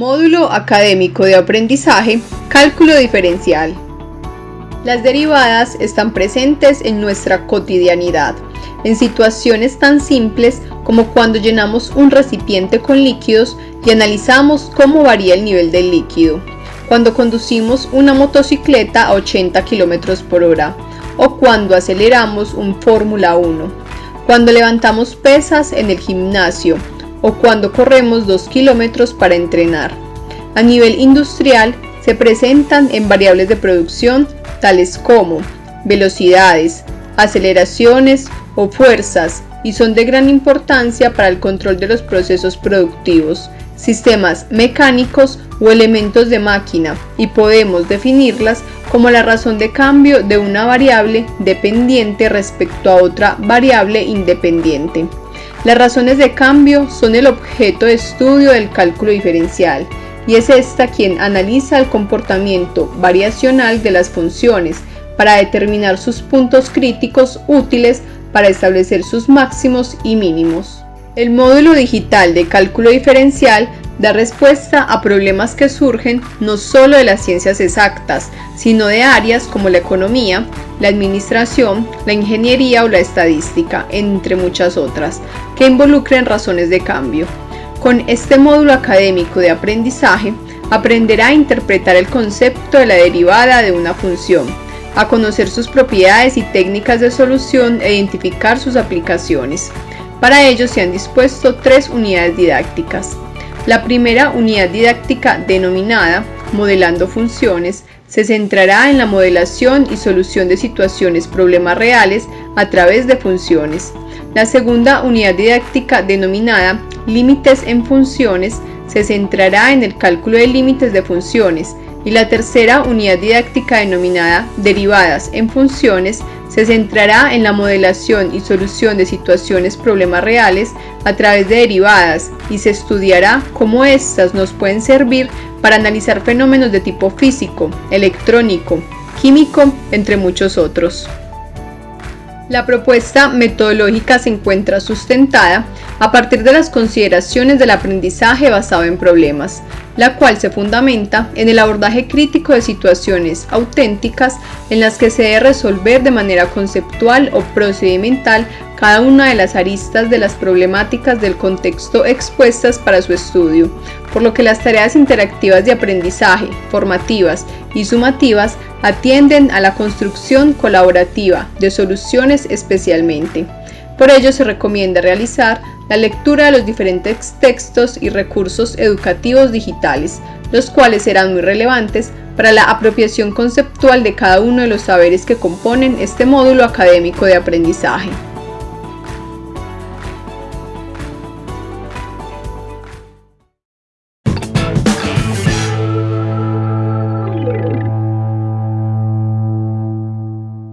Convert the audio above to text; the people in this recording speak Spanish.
Módulo académico de aprendizaje, cálculo diferencial. Las derivadas están presentes en nuestra cotidianidad, en situaciones tan simples como cuando llenamos un recipiente con líquidos y analizamos cómo varía el nivel del líquido, cuando conducimos una motocicleta a 80 km por hora o cuando aceleramos un Fórmula 1, cuando levantamos pesas en el gimnasio o cuando corremos 2 kilómetros para entrenar. A nivel industrial se presentan en variables de producción tales como velocidades, aceleraciones o fuerzas y son de gran importancia para el control de los procesos productivos, sistemas mecánicos o elementos de máquina y podemos definirlas como la razón de cambio de una variable dependiente respecto a otra variable independiente. Las razones de cambio son el objeto de estudio del cálculo diferencial y es esta quien analiza el comportamiento variacional de las funciones para determinar sus puntos críticos útiles para establecer sus máximos y mínimos. El módulo digital de cálculo diferencial da respuesta a problemas que surgen no solo de las ciencias exactas, sino de áreas como la economía, la administración, la ingeniería o la estadística, entre muchas otras, que involucren razones de cambio. Con este módulo académico de aprendizaje, aprenderá a interpretar el concepto de la derivada de una función, a conocer sus propiedades y técnicas de solución e identificar sus aplicaciones. Para ello se han dispuesto tres unidades didácticas. La primera unidad didáctica denominada Modelando funciones se centrará en la modelación y solución de situaciones problemas reales a través de funciones. La segunda unidad didáctica denominada Límites en funciones se centrará en el cálculo de límites de funciones y la tercera unidad didáctica denominada Derivadas en funciones se centrará en la modelación y solución de situaciones problemas reales a través de derivadas y se estudiará cómo éstas nos pueden servir para analizar fenómenos de tipo físico, electrónico, químico, entre muchos otros. La propuesta metodológica se encuentra sustentada a partir de las consideraciones del aprendizaje basado en problemas, la cual se fundamenta en el abordaje crítico de situaciones auténticas en las que se debe resolver de manera conceptual o procedimental cada una de las aristas de las problemáticas del contexto expuestas para su estudio, por lo que las tareas interactivas de aprendizaje, formativas y sumativas atienden a la construcción colaborativa de soluciones especialmente. Por ello se recomienda realizar la lectura de los diferentes textos y recursos educativos digitales, los cuales serán muy relevantes para la apropiación conceptual de cada uno de los saberes que componen este módulo académico de aprendizaje.